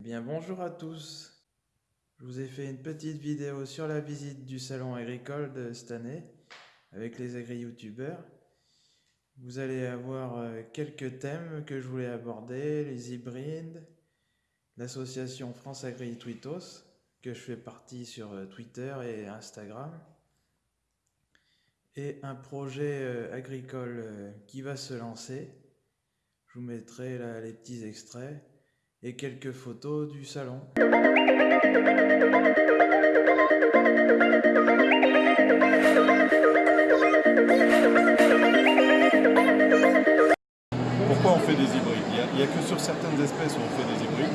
Eh bien bonjour à tous. Je vous ai fait une petite vidéo sur la visite du salon agricole de cette année avec les agri-youtubeurs. Vous allez avoir euh, quelques thèmes que je voulais aborder, les hybrides, l'association France Agri Twitos, que je fais partie sur euh, Twitter et Instagram, et un projet euh, agricole qui va se lancer. Je vous mettrai les petits extraits et quelques photos du salon. Pourquoi on fait des hybrides? Il n'y a, que sur certaines espèces où on fait des hybrides.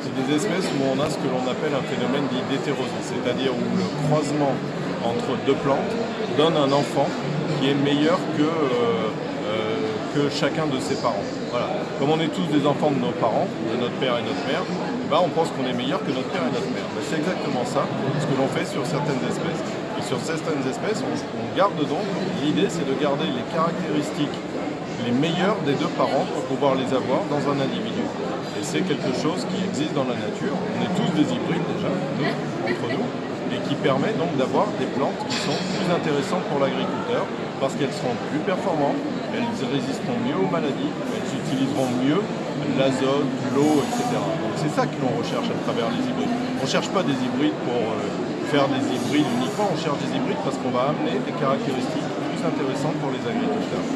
C'est des espèces où on a ce que l'on appelle un phénomène dit c'est-à-dire où le croisement entre deux plantes donne un enfant qui est meilleur que, euh, euh, que chacun de ses parents. Voilà. Comme on est tous des enfants de nos parents, de notre père et notre mère, ben, on pense qu'on est meilleur que notre père et notre mère. Ben, c'est exactement ça, ce que l'on fait sur certaines espèces. Et sur certaines espèces, on, garde donc, l'idée c'est de garder les caractéristiques les meilleurs des deux parents pour pouvoir les avoir dans un individu. Et c'est quelque chose qui existe dans la nature. On est tous des hybrides déjà, nous, entre nous, et qui permet donc d'avoir des plantes qui sont plus intéressantes pour l'agriculteur parce qu'elles seront plus performantes, elles résisteront mieux aux maladies, elles utiliseront mieux l'azote, l'eau, etc. Donc c'est ça que l'on recherche à travers les hybrides. On ne cherche pas des hybrides pour euh, faire des hybrides uniquement, on cherche des hybrides parce qu'on va amener des caractéristiques plus intéressantes pour les agriculteurs.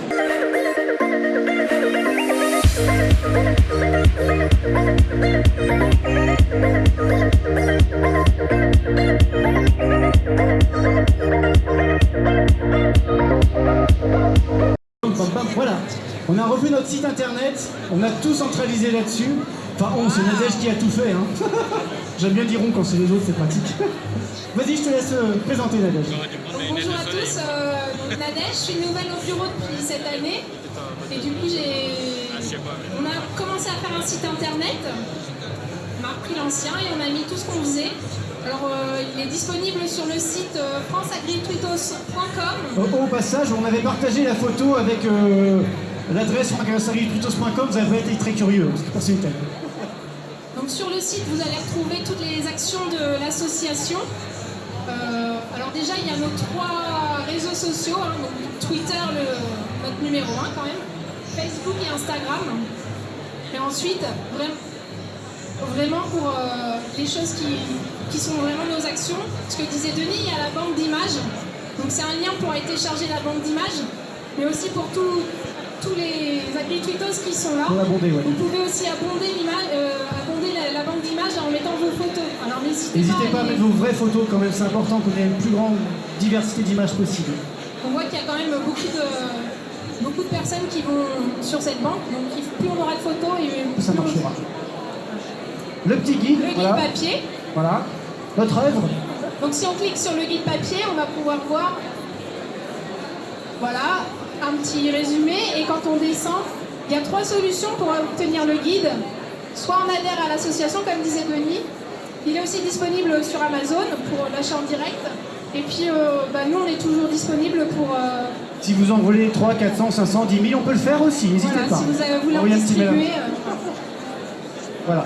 On a refait notre site internet, on a tout centralisé là-dessus. Enfin, on, c'est Nadège qui a tout fait. Hein. J'aime bien dire on quand c'est les autres, c'est pratique. Vas-y, je te laisse euh, présenter Nadège. bonjour à tous, euh, donc Nadège, je suis nouvelle au bureau depuis cette année. Et du coup, j'ai... on a commencé à faire un site internet. On a repris l'ancien et on a mis tout ce qu'on faisait. Alors, euh, il est disponible sur le site euh, franceagritwitos.com. Au, au passage, on avait partagé la photo avec euh, l'adresse vous avez été très curieux, parce que c'est une telle. Donc sur le site, vous allez retrouver toutes les actions de l'association. Euh, alors déjà, il y a nos trois réseaux sociaux, hein, donc Twitter, le, notre numéro 1 quand même, Facebook et Instagram. Et ensuite, vraiment, pour euh, les choses qui, qui sont vraiment nos actions, ce que disait Denis, il y a la banque d'images. Donc c'est un lien pour télécharger la banque d'images, mais aussi pour tout- tous les agri-tweetos qui sont là. Ouais. Vous pouvez aussi abonder, l'image- euh, abonder la, la banque d'images en mettant vos photos. Alors n'hésitez N'hésitez pas à les- mettre vos vraies photos quand même, c'est important qu'on ait une plus grande diversité d'images possible. On voit qu'il y a quand même beaucoup de, beaucoup de personnes qui vont sur cette banque, donc plus on aura de photos et Ça plus on- marchera. Le petit guide, Le guide voilà. papier. voilà. Notre œuvre, Donc si on clique sur le guide papier, on va pouvoir voir voilà, un petit résumé. Et quand on descend, il y a trois solutions pour obtenir le guide. Soit on adhère à l'association, comme disait Denis. Il est aussi disponible sur Amazon pour l'achat en direct. Et puis, euh, bah, nous, on est toujours disponible pour... euh, si vous en voulez 3, 400, 500, 10 000, on peut le faire aussi, n'hésitez voilà, pas. si vous avez voulu en distribuer... euh, Voilà.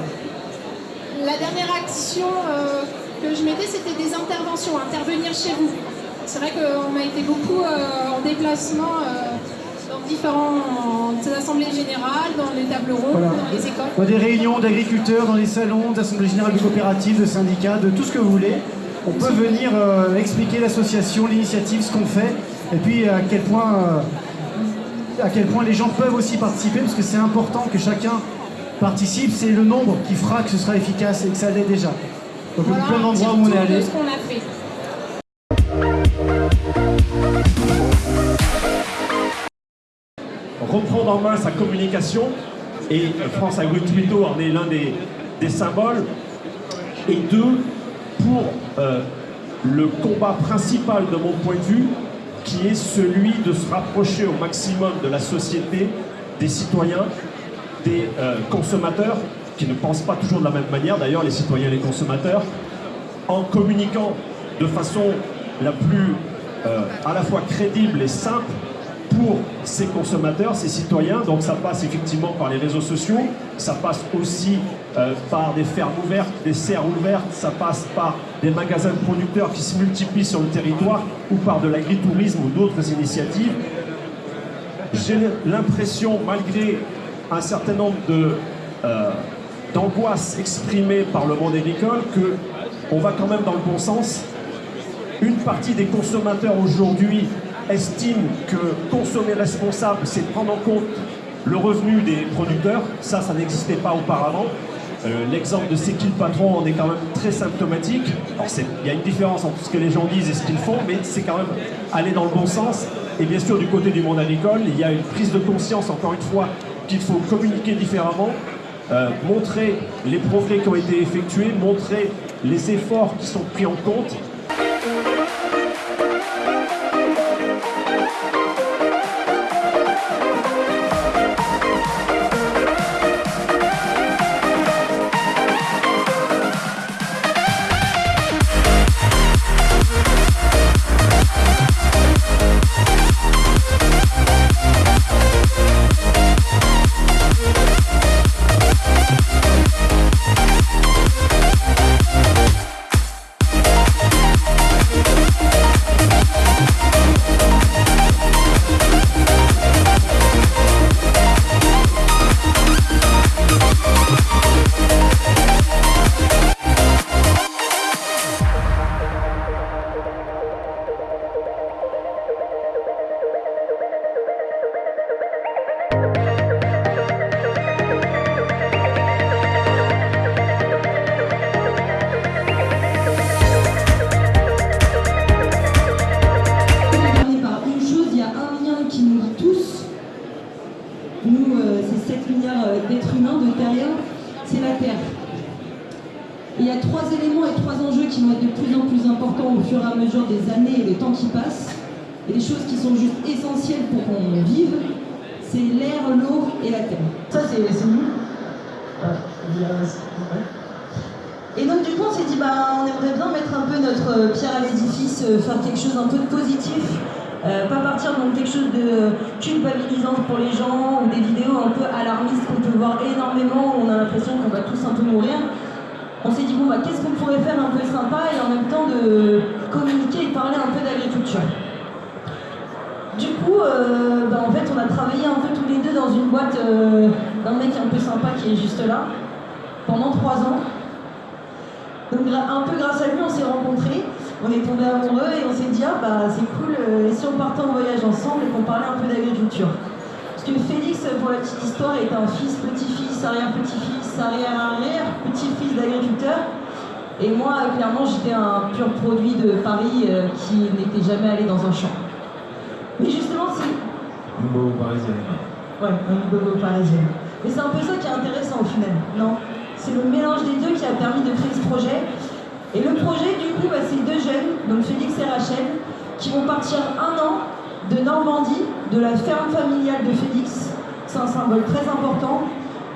La dernière action euh, que je mettais, c'était des interventions, intervenir chez vous. C'est vrai qu'on a été beaucoup en déplacement différentes assemblées générales, dans les tables rondes, Voilà. dans les écoles. Dans des réunions d'agriculteurs, dans les salons, d'assemblées générales de coopératives, de syndicats, de tout ce que vous voulez. On peut venir euh, expliquer l'association, l'initiative, ce qu'on fait, et puis à quel point, euh, à quel point les gens peuvent aussi participer, parce que c'est important que chacun participe. C'est le nombre qui fera que ce sera efficace et que ça l'est déjà. Donc Voilà plein d'endroits où on est de allé. ce qu'on a fait. Reprendre en main sa communication et France Agri Twitter en est l'un des, des symboles. Et deux, pour euh, le combat principal de mon point de vue, qui est celui de se rapprocher au maximum de la société, des citoyens, des euh, consommateurs, qui ne pensent pas toujours de la même manière, d'ailleurs les citoyens et les consommateurs, en communiquant de façon la plus euh, à la fois crédible et simple pour ces consommateurs, ces citoyens. Donc ça passe effectivement par les réseaux sociaux, ça passe aussi euh, par des fermes ouvertes, des serres ouvertes, ça passe par des magasins de producteurs qui se multiplient sur le territoire ou par de l'agritourisme ou d'autres initiatives. J'ai l'impression, malgré un certain nombre de, euh, d'angoisses exprimées par le monde agricole, que on va quand même dans le bon sens. Une partie des consommateurs aujourd'hui estime que consommer responsable, c'est prendre en compte le revenu des producteurs. Ça, ça n'existait pas auparavant. Euh, l'exemple de C'est qui patron en est quand même très symptomatique. il y a une différence entre ce que les gens disent et ce qu'ils font, mais c'est quand même aller dans le bon sens. Et bien sûr, du côté du monde agricole, il y a une prise de conscience, encore une fois, qu'il faut communiquer différemment, euh, montrer les progrès qui ont été effectués, montrer les efforts qui sont pris en compte c'est l'air, l'eau et la terre. Ça, c'est nous. Et donc du coup, on s'est dit, bah, on aimerait bien mettre un peu notre pierre à l'édifice, euh, faire quelque chose un peu de positif, euh, pas partir dans quelque chose de culpabilisant pour les gens ou des vidéos un peu alarmistes qu'on peut voir énormément où on a l'impression qu'on va tous un peu mourir on s'est dit, bon, bah, qu'est-ce qu'on pourrait faire un peu sympa et en même temps de communiquer et parler un peu d'agriculture. Euh, bah, en fait, on a travaillé un peu tous les deux dans une boîte euh, d'un mec un peu sympa qui est juste là, pendant trois ans. Donc, un peu grâce à lui, on s'est rencontrés, on est tombés amoureux et on s'est dit, ah bah c'est cool, euh, et si on partait en voyage ensemble et qu'on parlait un peu d'agriculture? Parce que Félix, pour la petite histoire, est un fils, petit-fils, arrière-petit-fils arrière-arrière-petit-fils d'agriculteur. Et moi, clairement, j'étais un pur produit de Paris qui n'était jamais allé dans un champ. Mais justement, c'est... Une bobo parisienne. Ouais, une bobo parisienne. Mais c'est un peu ça qui est intéressant au final, non? C'est le mélange des deux qui a permis de créer ce projet. Et le projet, du coup, bah, c'est deux jeunes, donc Félix et Rachel, qui vont partir un an de Normandie, de la ferme familiale de Félix. C'est un symbole très important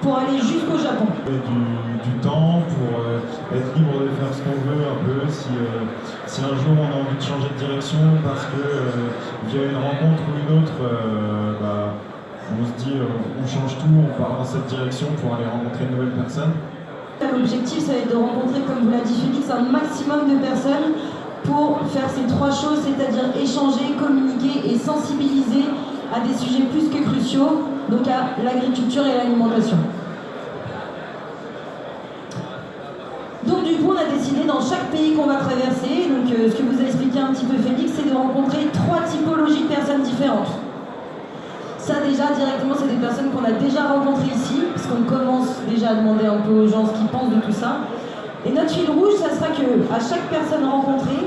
pour aller jusqu'au Japon. Du, temps pour euh, être libre de faire ce qu'on veut un peu. Si, euh, si, un jour on a envie de changer de direction parce que euh, via une rencontre ou une autre, bah, on se dit on change tout, on part dans cette direction pour aller rencontrer une nouvelle personne. L'objectif, ça va être de rencontrer, comme vous l'a dit Félix, un maximum de personnes pour faire ces trois choses, c'est-à-dire échanger, communiquer et sensibiliser à des sujets plus que cruciaux, donc à l'agriculture et l'alimentation. Donc du coup, on a décidé dans chaque pays qu'on va traverser, donc euh, ce que vous a expliqué un petit peu Félix, c'est de rencontrer trois typologies de personnes différentes. Ça déjà, directement, c'est des personnes qu'on a déjà rencontrées ici, parce qu'on commence déjà à demander un peu aux gens ce qu'ils pensent de tout ça. Et notre fil rouge, ça sera que à chaque personne rencontrée,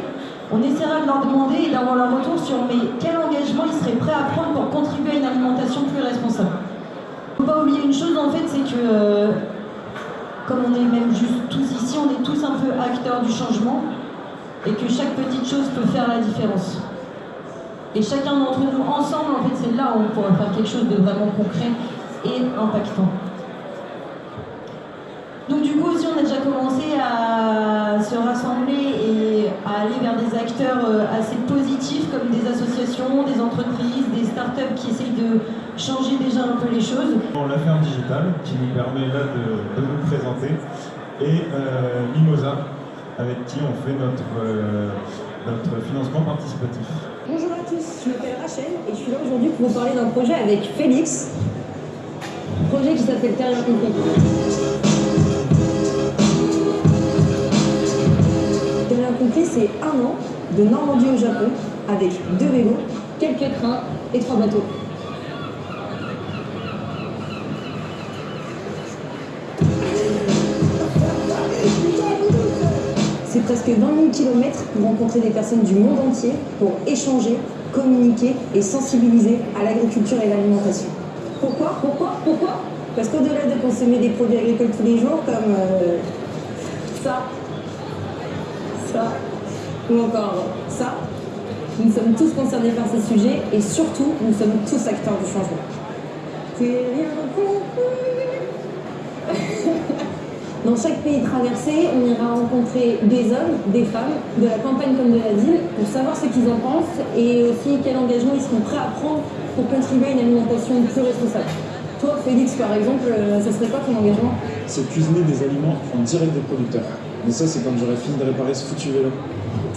on essaiera de leur demander et d'avoir leur retour sur mais quel engagement ils seraient prêts à prendre pour contribuer à une alimentation plus responsable. Il ne faut pas oublier une chose en fait, c'est que euh, comme on est même juste tous ici, on est tous un peu acteurs du changement et que chaque petite chose peut faire la différence. Et chacun d'entre nous ensemble, en fait, c'est là où on pourra faire quelque chose de vraiment concret et impactant. Donc du coup aussi on a déjà commencé à se rassembler et à aller vers des acteurs euh, assez positifs comme des associations, des entreprises, des startups qui essayent de changer déjà un peu les choses. La ferme digitale qui nous permet là de, et euh, Mimosa avec qui on fait notre, euh, notre financement participatif. Bonjour à tous, je m'appelle Rachel et je suis là aujourd'hui pour vous parler d'un projet avec Félix, projet qui s'appelle. Terre Compris, c'est un an de Normandie au Japon avec deux vélos, quelques trains et trois bateaux. Presque 20 000 km pour rencontrer des personnes du monde entier, pour échanger, communiquer et sensibiliser à l'agriculture et l'alimentation. Pourquoi? Pourquoi? Pourquoi? Parce qu'au-delà de consommer des produits agricoles tous les jours, comme euh, ça, ça, ou encore ça, nous sommes tous concernés par ces sujets et surtout, nous sommes tous acteurs du changement. C'est rien. Dans chaque pays traversé, on ira rencontrer des hommes, des femmes, de la campagne comme de la ville, pour savoir ce qu'ils en pensent et aussi quel engagement ils seront prêts à prendre pour contribuer à une alimentation plus responsable. Toi, Félix, par exemple, euh, ça serait quoi ton engagement? C'est cuisiner des aliments en direct des producteurs. Mais ça, c'est quand j'aurai fini de réparer ce foutu vélo.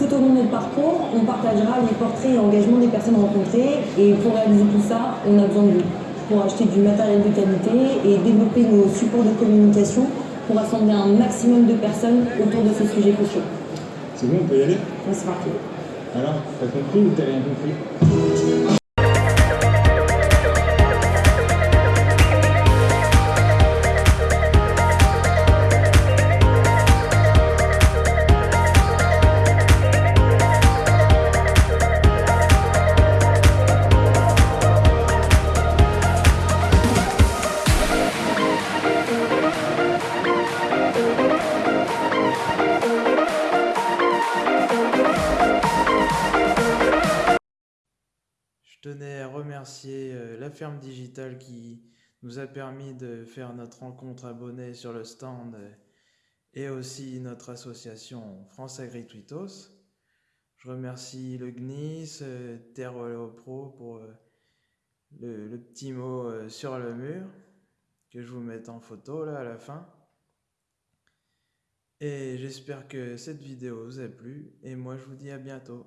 Tout au long de notre parcours, on partagera les portraits et engagements des personnes rencontrées et pour réaliser tout ça, on a besoin de vous. Pour acheter du matériel de qualité et développer nos supports de communication pour rassembler un maximum de personnes autour de ces sujets cruciaux. C'est bon, on peut y aller? Ouais, c'est parti. Alors, t'as compris ou t'as rien compris? Euh, la ferme digitale qui nous a permis de faire notre rencontre abonnée sur le stand euh, et aussi notre association France Agri-Twitos. Je remercie le GNIS, euh, Terre Pro pour le, le petit mot sur le mur que je vous mette en photo là à la fin. Et j'espère que cette vidéo vous a plu et moi je vous dis à bientôt.